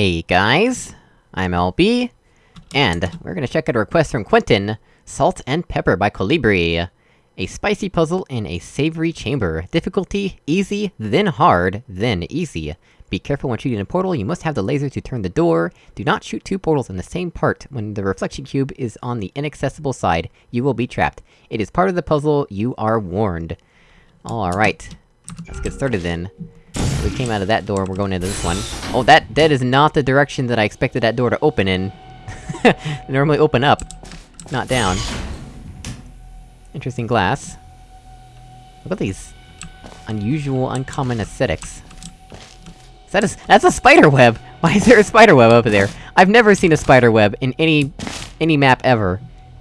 Hey guys, I'm LB, and we're gonna check out a request from Quentin, Salt and Pepper by Colibri. A spicy puzzle in a savory chamber. Difficulty, easy, then hard, then easy. Be careful when shooting a portal, you must have the laser to turn the door. Do not shoot two portals in the same part. When the reflection cube is on the inaccessible side, you will be trapped. It is part of the puzzle, you are warned. Alright. Let's get started then. We came out of that door, we're going into this one. Oh, that- that is not the direction that I expected that door to open in. normally open up, not down. Interesting glass. Look at these... unusual, uncommon aesthetics. Is that a- that's a spider web! Why is there a spider web over there? I've never seen a spider web in any... any map ever.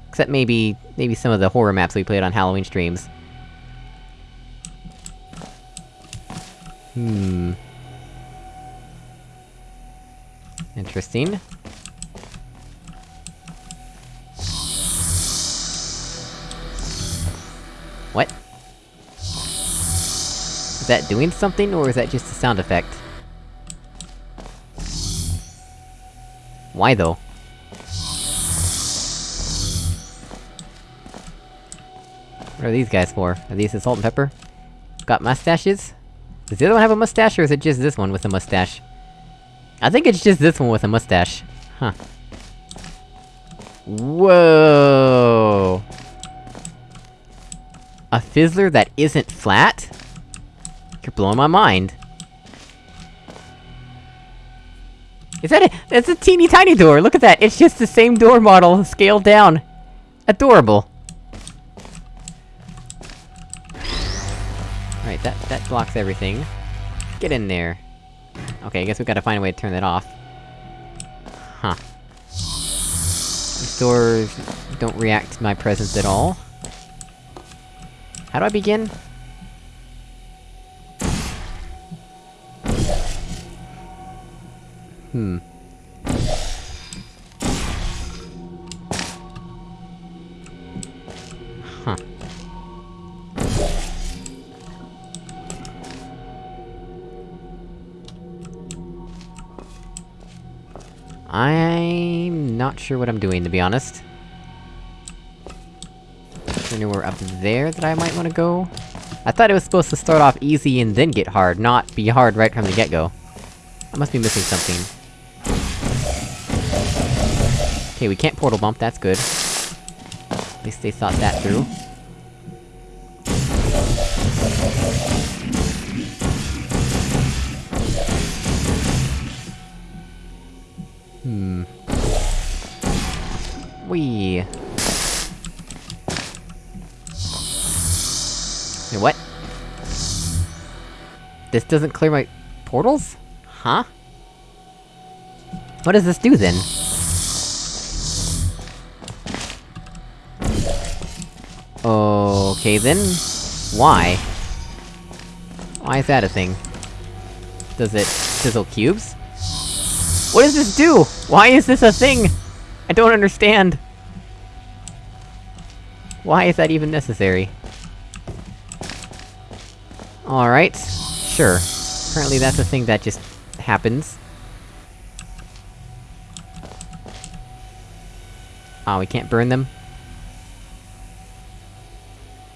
Except maybe... maybe some of the horror maps we played on Halloween streams. Hmm... Interesting. What? Is that doing something, or is that just a sound effect? Why though? What are these guys for? Are these the salt and pepper? Got mustaches? Does the other one have a mustache, or is it just this one with a mustache? I think it's just this one with a mustache. Huh. Whoa! A fizzler that isn't flat? You're blowing my mind. Is that a- that's a teeny tiny door, look at that! It's just the same door model, scaled down! Adorable! Alright, that- that blocks everything. Get in there. Okay, I guess we gotta find a way to turn that off. Huh. These doors don't react to my presence at all. How do I begin? Hmm. I'm not sure what I'm doing, to be honest. Is anywhere up there that I might wanna go? I thought it was supposed to start off easy and then get hard, not be hard right from the get-go. I must be missing something. Okay, we can't portal bump, that's good. At least they thought that through. Wee. Wait, what? This doesn't clear my... portals? Huh? What does this do then? Okay then... Why? Why is that a thing? Does it sizzle cubes? What does this do? Why is this a thing? I don't understand! Why is that even necessary? Alright. Sure. Apparently that's a thing that just... happens. Oh, we can't burn them?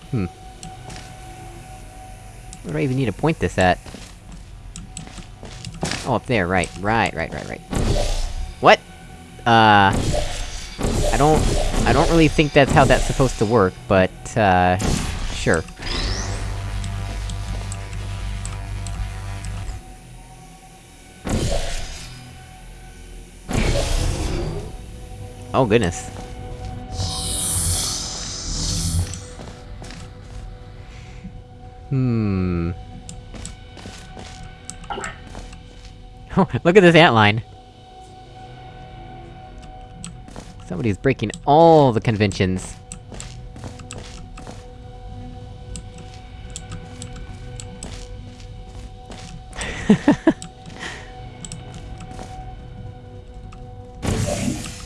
Hmm. Where do I even need to point this at? Oh, up there, right, right, right, right, right. What? Uh... I don't... I don't really think that's how that's supposed to work, but, uh... Sure. Oh goodness. Hmm... Oh, look at this antline! Somebody's breaking all the conventions.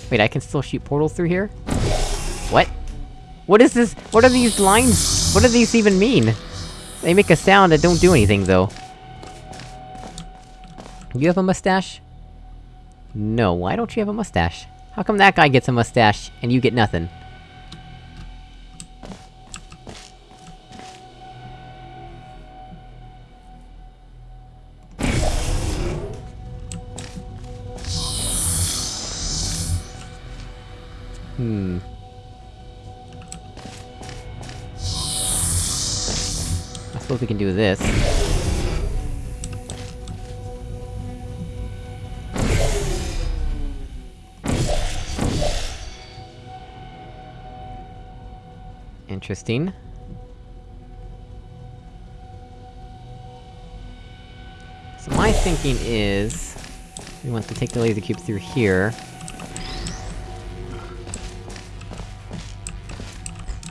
Wait, I can still shoot portals through here? What? What is this? What are these lines? What do these even mean? They make a sound that don't do anything, though. You have a mustache? No, why don't you have a mustache? How come that guy gets a mustache, and you get nothing? Hmm... I suppose we can do this. Interesting. So my thinking is... We want to take the laser cube through here.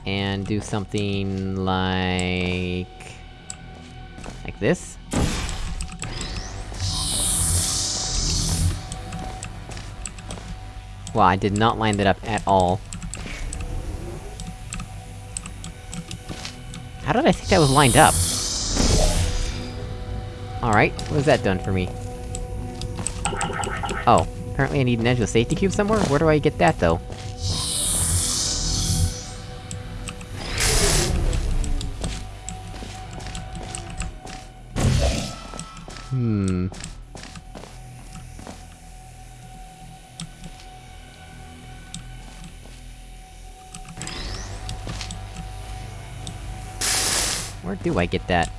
And do something like... Like this? Well, I did not line that up at all. Did I think that was lined up? Alright, what has that done for me? Oh, apparently I need an edgeless safety cube somewhere? Where do I get that, though? Hmm... Where do I get that?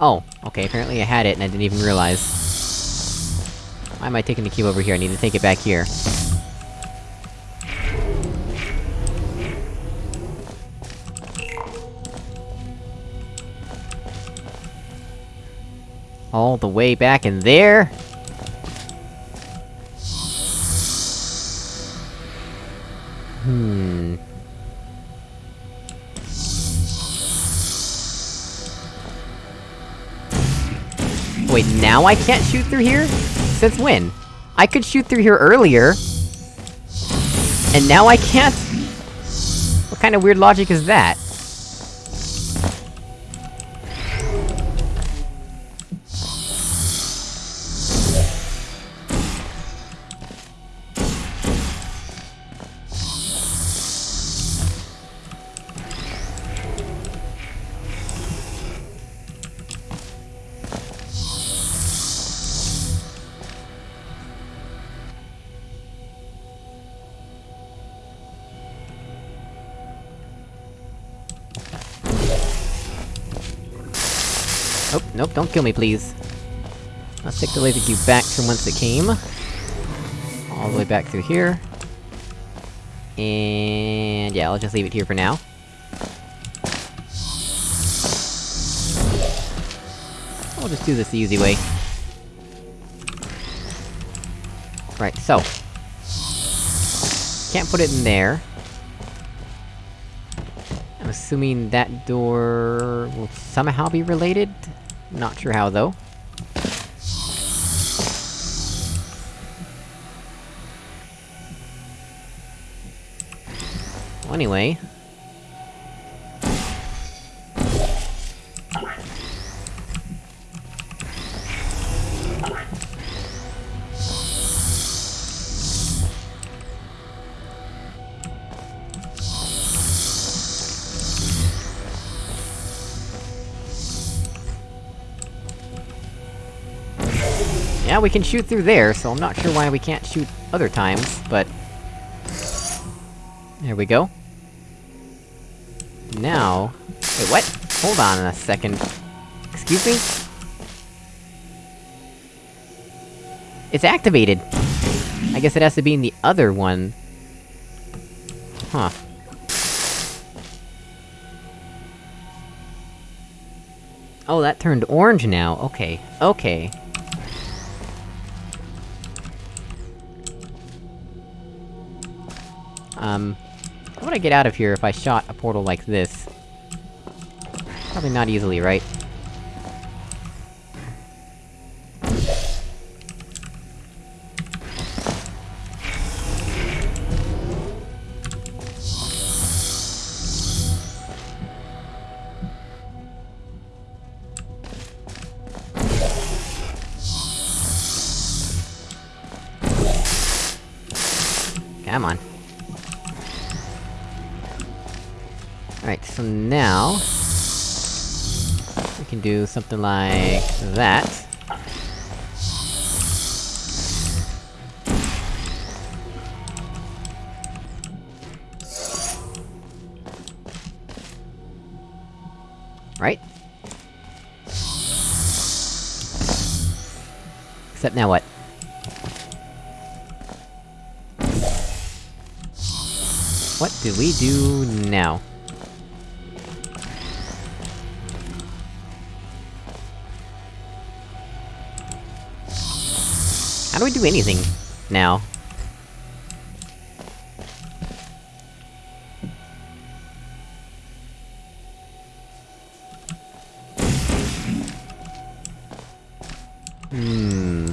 Oh, okay, apparently I had it and I didn't even realize. Why am I taking the cube over here? I need to take it back here. All the way back in there? Wait, now I can't shoot through here? Since when? I could shoot through here earlier! And now I can't? What kind of weird logic is that? Don't kill me, please. Let's take the laser cube back from whence it came. All the way back through here. And... yeah, I'll just leave it here for now. I'll just do this the easy way. Right, so... Can't put it in there. I'm assuming that door... will somehow be related? Not sure how, though. Well, anyway... Yeah, we can shoot through there, so I'm not sure why we can't shoot other times, but... There we go. Now... Wait, what? Hold on a second. Excuse me? It's activated! I guess it has to be in the other one. Huh. Oh, that turned orange now, okay. Okay. Um, how would I get out of here if I shot a portal like this? Probably not easily, right? Come on. Alright, so now... We can do something like... that. Right? Except now what? What do we do now? Do we do anything, now? Hmm...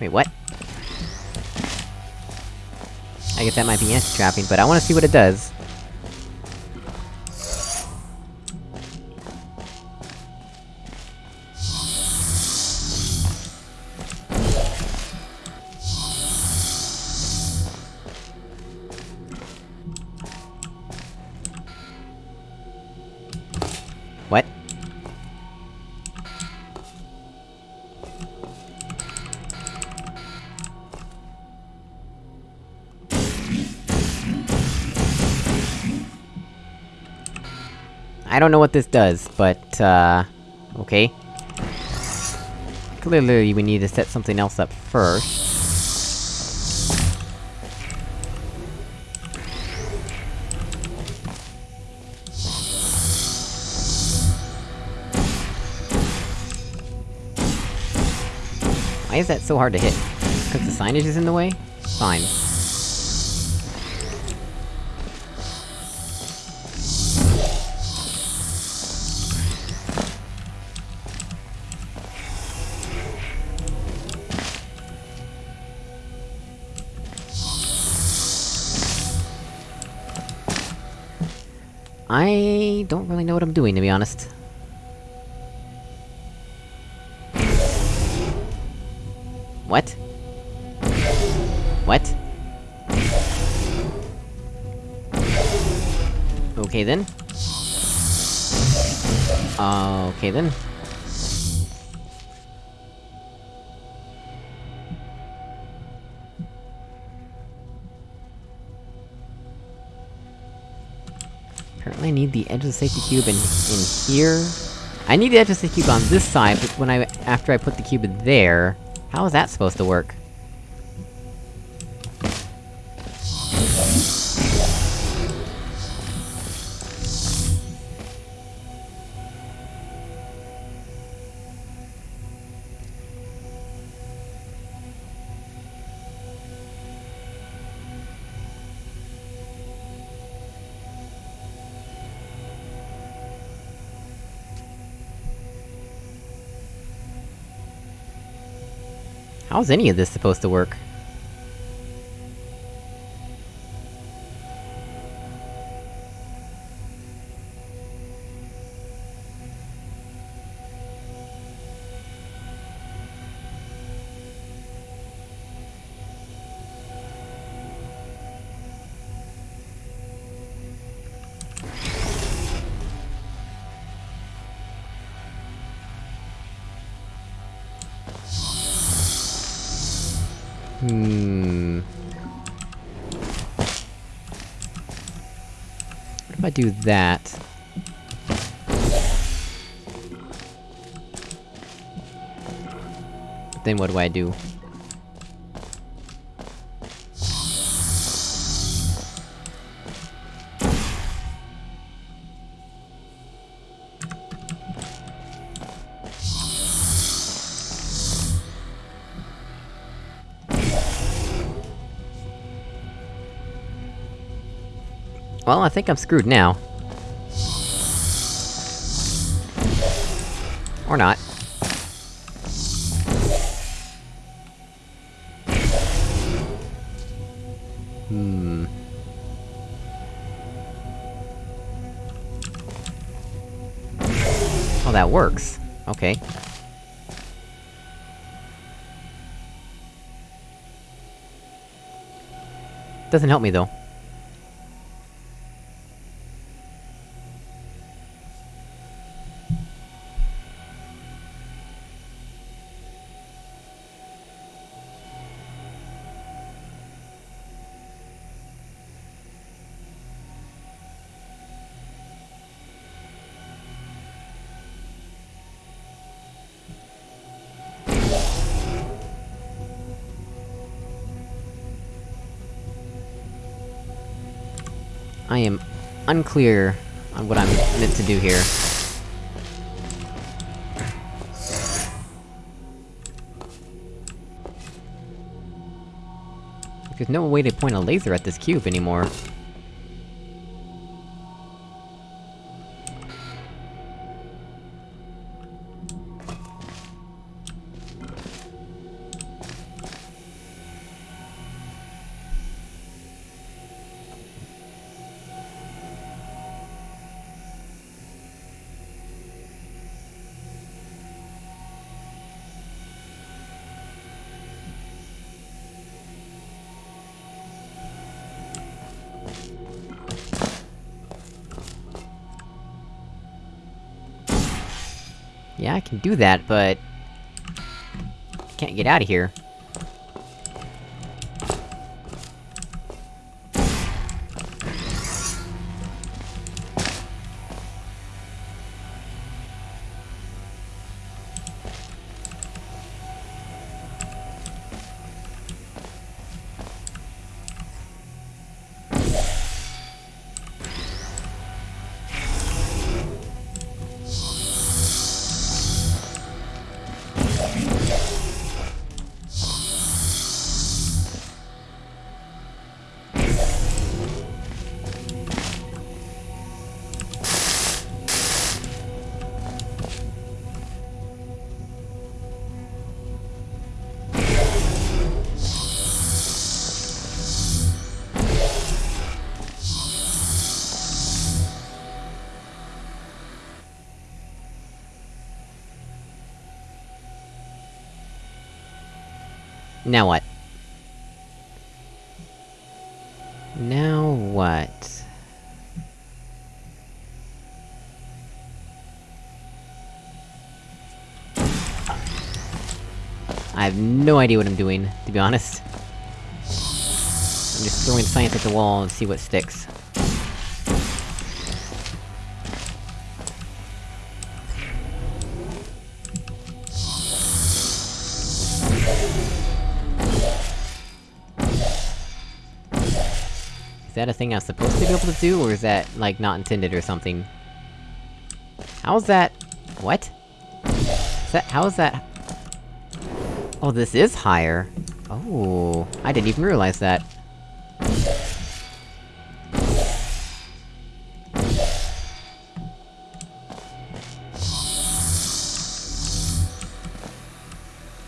Wait, what? I guess that might be anti-trapping, but I wanna see what it does. I don't know what this does, but, uh... Okay. Clearly we need to set something else up first. Why is that so hard to hit? Cause the signage is in the way? Fine. I... don't really know what I'm doing, to be honest. What? What? Okay then. Okay then. I need the edge of the safety cube in- in here? I need the edge of the safety cube on this side, but when I- after I put the cube in there... How is that supposed to work? How's any of this supposed to work? Do that? Then what do I do? Well, I think I'm screwed now. Or not. Hmm... Oh, that works. Okay. Doesn't help me, though. I am unclear on what I'm meant to do here. There's no way to point a laser at this cube anymore. Yeah, I can do that, but... Can't get out of here. Now what? Now what? I have no idea what I'm doing, to be honest. I'm just throwing science at the wall and see what sticks. That a thing I'm supposed to be able to do, or is that, like, not intended or something? How's that... What? Is that- how is that... Oh, this is higher! Oh... I didn't even realize that.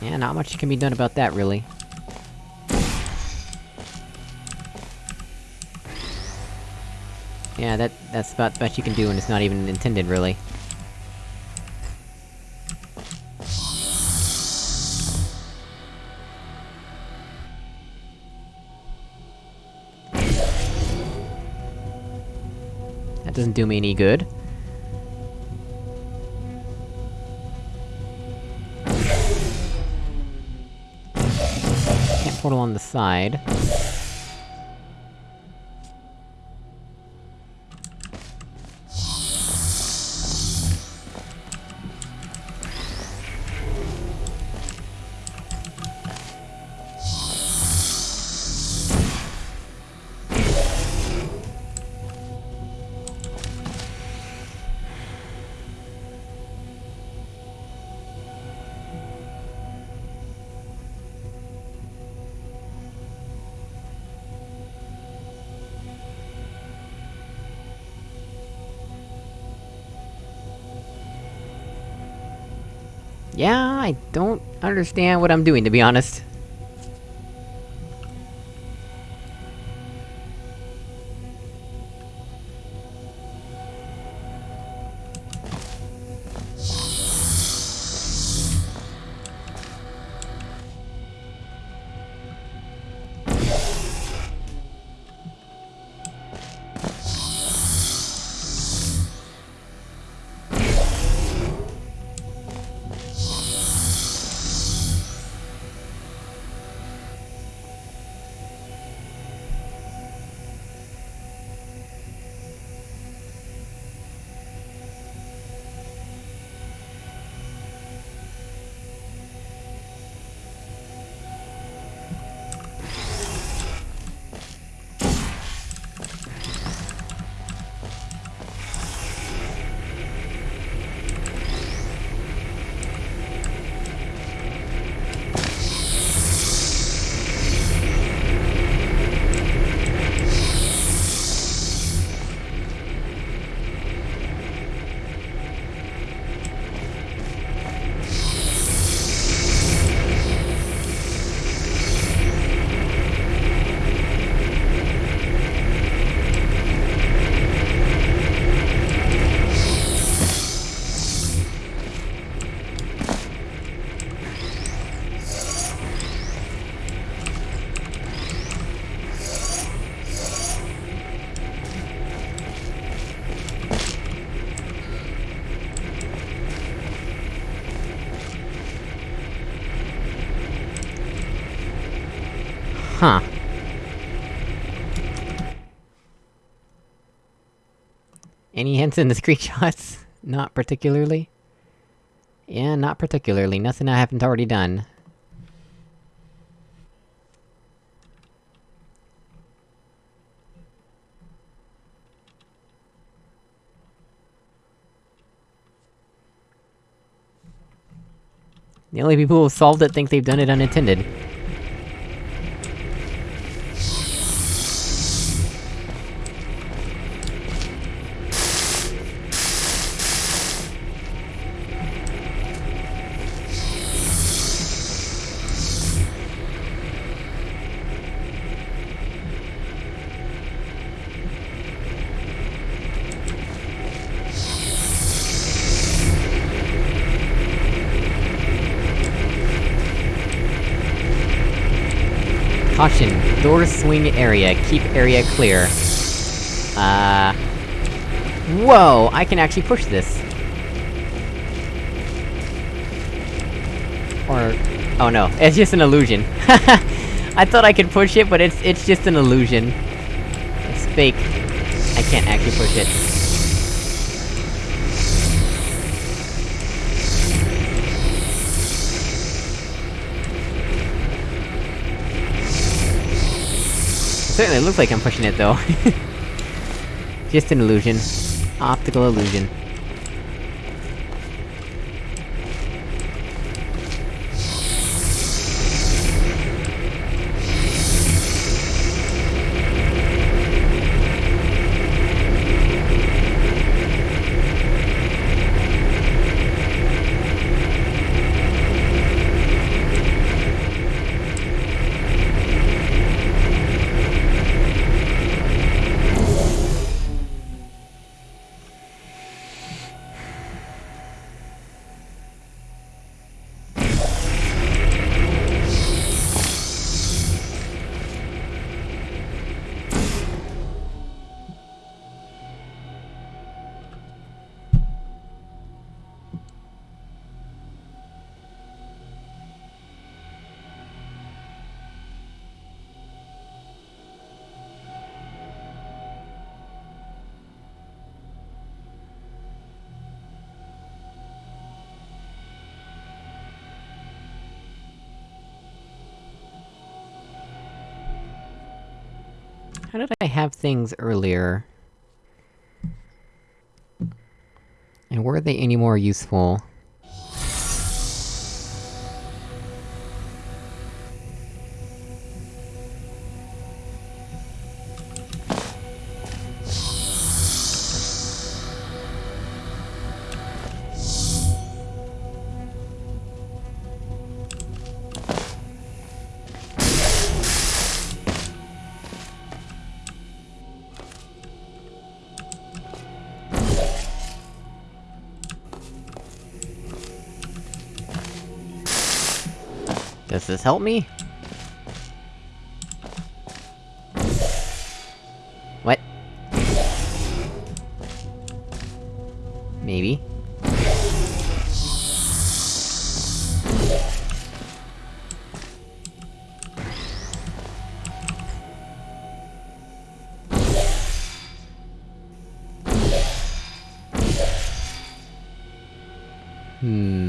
Yeah, not much can be done about that, really. Yeah, that- that's about the best you can do, and it's not even intended, really. That doesn't do me any good. Can't portal on the side. Understand what I'm doing, to be honest. Any hints in the screenshots? Not particularly. Yeah, not particularly. Nothing I haven't already done. The only people who've solved it think they've done it unintended. Caution, door swing area, keep area clear. Uh... Whoa! I can actually push this! Or... Oh no, it's just an illusion. I thought I could push it, but it's- it's just an illusion. It's fake. I can't actually push it. Certainly looks like I'm pushing it, though. Just an illusion. Optical illusion. How did I have things earlier? And were they any more useful? Help me? What? Maybe. Hmm...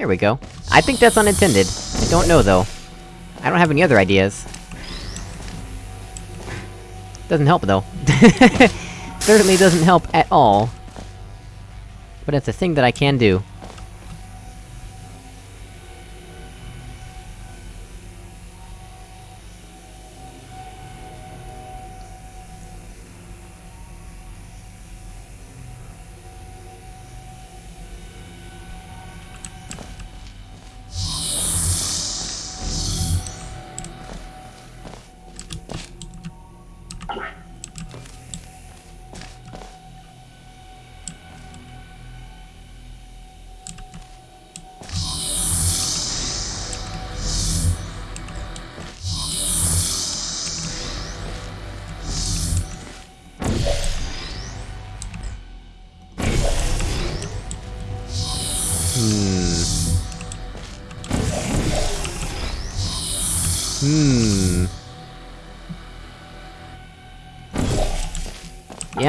There we go. I think that's unintended. I don't know, though. I don't have any other ideas. Doesn't help, though. Certainly doesn't help at all. But it's a thing that I can do.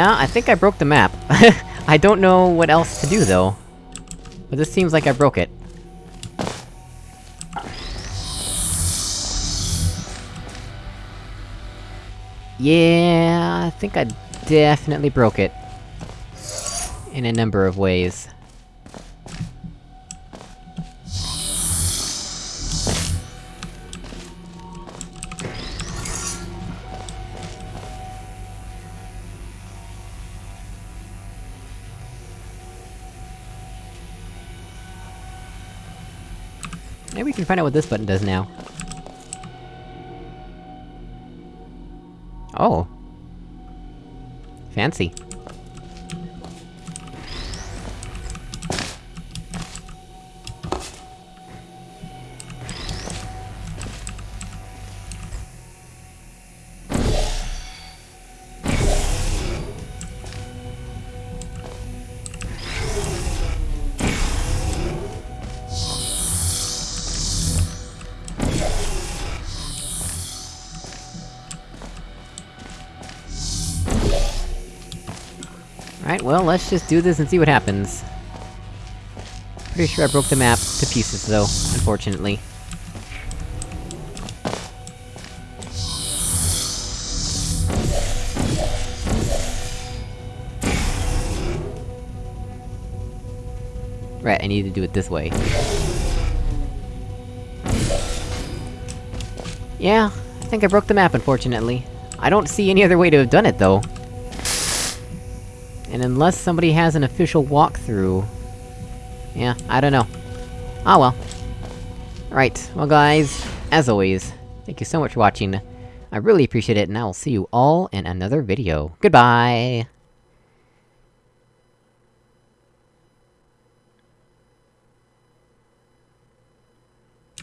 Yeah, I think I broke the map. I don't know what else to do, though. But this seems like I broke it. Yeah, I think I definitely broke it. In a number of ways. Maybe we can find out what this button does now. Oh. Fancy. Alright, well, let's just do this and see what happens. Pretty sure I broke the map to pieces, though, unfortunately. Right, I need to do it this way. Yeah, I think I broke the map, unfortunately. I don't see any other way to have done it, though. And unless somebody has an official walkthrough... Yeah, I don't know. Ah well. Right, well guys, as always, thank you so much for watching. I really appreciate it, and I will see you all in another video. Goodbye!